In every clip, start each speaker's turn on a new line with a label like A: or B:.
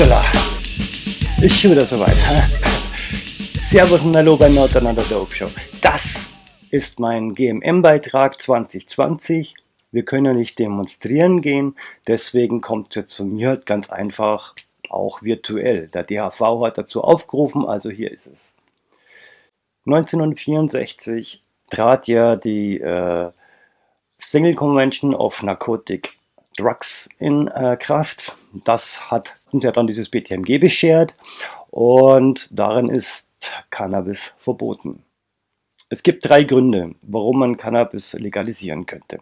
A: Upsala! Ist schon wieder soweit. Servus und Hallo bei Not Another Dope Show. Das ist mein GMM-Beitrag 2020. Wir können ja nicht demonstrieren gehen, deswegen kommt jetzt zu mir ganz einfach auch virtuell. Der DHV hat dazu aufgerufen, also hier ist es. 1964 trat ja die äh, Single Convention of Narcotic Drugs in äh, Kraft. Das hat uns ja dann dieses BTMG beschert und darin ist Cannabis verboten. Es gibt drei Gründe, warum man Cannabis legalisieren könnte.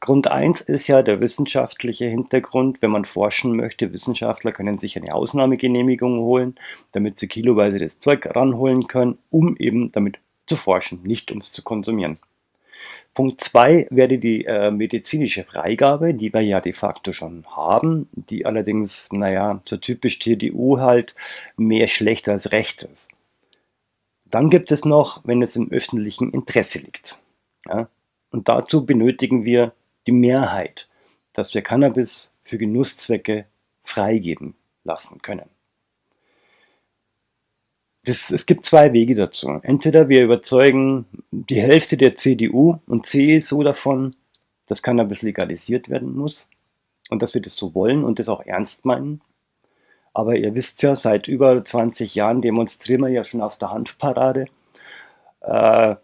A: Grund 1 ist ja der wissenschaftliche Hintergrund. Wenn man forschen möchte, Wissenschaftler können sich eine Ausnahmegenehmigung holen, damit sie kiloweise das Zeug ranholen können, um eben damit zu forschen, nicht um es zu konsumieren. Punkt 2 wäre die äh, medizinische Freigabe, die wir ja de facto schon haben, die allerdings, naja, so typisch TDU halt mehr schlecht als recht ist. Dann gibt es noch, wenn es im öffentlichen Interesse liegt. Ja? Und dazu benötigen wir die Mehrheit, dass wir Cannabis für Genusszwecke freigeben lassen können. Das, es gibt zwei Wege dazu. Entweder wir überzeugen die Hälfte der CDU und CSU davon, dass Cannabis legalisiert werden muss und dass wir das so wollen und das auch ernst meinen. Aber ihr wisst ja, seit über 20 Jahren demonstrieren wir ja schon auf der Hanfparade. Äh,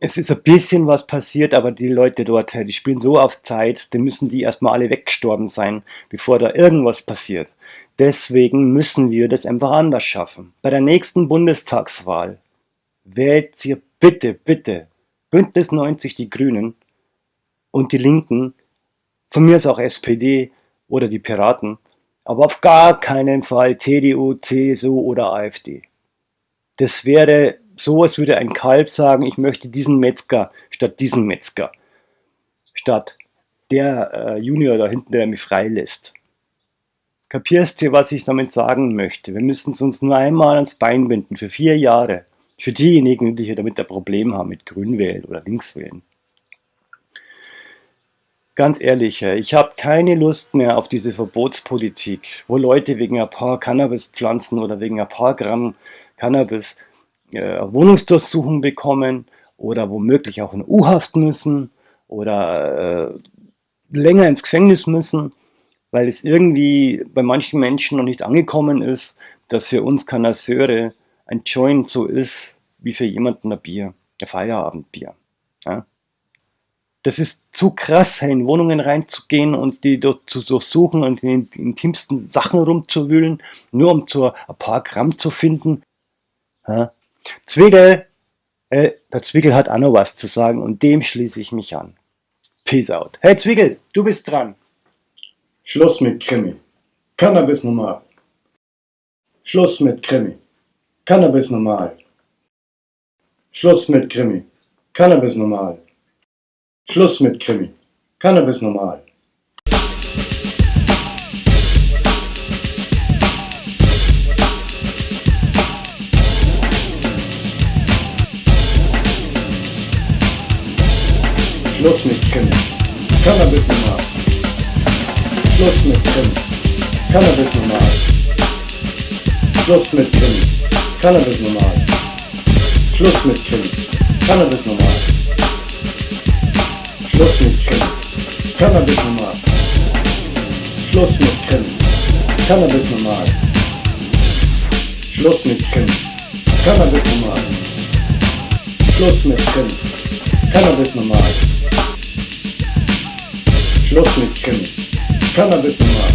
A: es ist ein bisschen was passiert, aber die Leute dort, die spielen so auf Zeit, dann müssen die erstmal alle weggestorben sein, bevor da irgendwas passiert. Deswegen müssen wir das einfach anders schaffen. Bei der nächsten Bundestagswahl wählt ihr bitte, bitte Bündnis 90 die Grünen und die Linken, von mir ist auch SPD oder die Piraten, aber auf gar keinen Fall CDU, CSU oder AfD. Das wäre so, als würde ein Kalb sagen, ich möchte diesen Metzger statt diesen Metzger. Statt der äh, Junior da hinten, der mich freilässt. Kapierst du, was ich damit sagen möchte? Wir müssen es uns nur einmal ans Bein binden, für vier Jahre. Für diejenigen, die hier damit ein Problem haben, mit Grünwählen oder Linkswählen. Ganz ehrlich, ich habe keine Lust mehr auf diese Verbotspolitik, wo Leute wegen ein paar Cannabispflanzen oder wegen ein paar Gramm Cannabis äh, Wohnungsdurchsuchung bekommen oder womöglich auch in U-Haft müssen oder äh, länger ins Gefängnis müssen weil es irgendwie bei manchen Menschen noch nicht angekommen ist, dass für uns Kanasseure ein Joint so ist, wie für jemanden ein Bier, ein Feierabendbier. Ja? Das ist zu krass, in Wohnungen reinzugehen und die dort zu durchsuchen und in den intimsten Sachen rumzuwühlen, nur um zu ein paar Gramm zu finden. Ja? Zwickel, äh, der Zwickel hat auch noch was zu sagen und dem schließe ich mich an. Peace out. Hey Zwickel, du bist dran.
B: Schluss mit Krimi. Cannabis normal. Schluss mit Krimi. Cannabis normal. Schluss mit Krimi. Cannabis normal. Schluss mit Krimi. Cannabis normal. Schluss mit Krimi. Cannabis normal. Schluss mit Krimi. Cannabis normal. Schluss mit Krimi. Cannabis normal. Schluss mit Krimi. Cannabis normal. Schluss mit Krimi. Cannabis normal. Schluss mit Krimi. Cannabis normal. Schluss mit Krimi. Cannabis normal. Schluss mit Krimi. Cannabis normal. Schluss mit 田辺君は